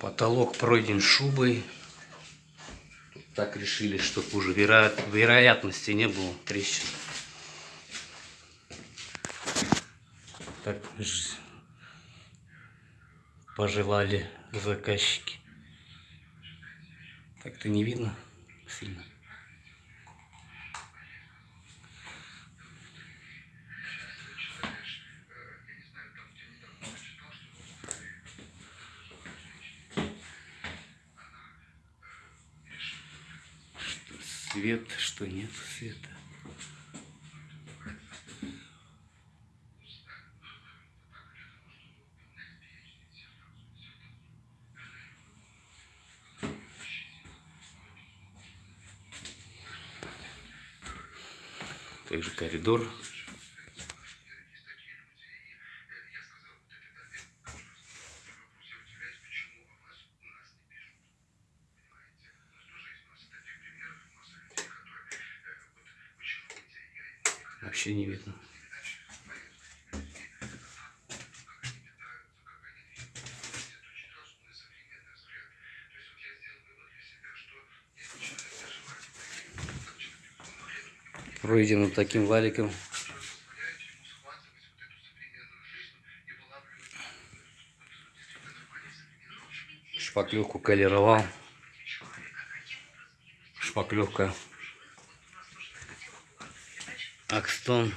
Потолок пройден шубой. Так решили, чтобы уже веро... вероятности не было трещин. Так пожелали заказчики. Так-то не видно сильно. Что свет, что нет света. Также коридор. Вообще не видно. Пройдено таким валиком. Шпаклевку колеровал. Шпаклевка. Акстон.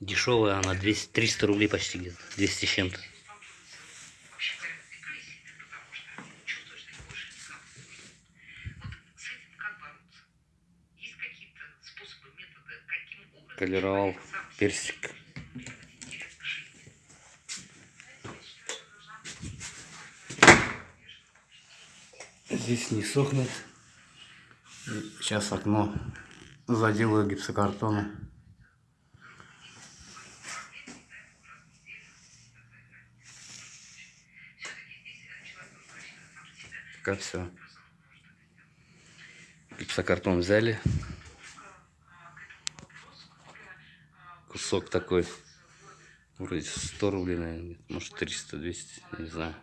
Дешевая она, 200, 300 рублей почти где-то, 200 с чем-то. Колеровал персик. Здесь не сохнет. Сейчас окно заделаю гипсокартоном. Пока все. Гипсокартон взяли. Кусок такой. Вроде 100 рублей, наверное. Может 300, 200, не знаю.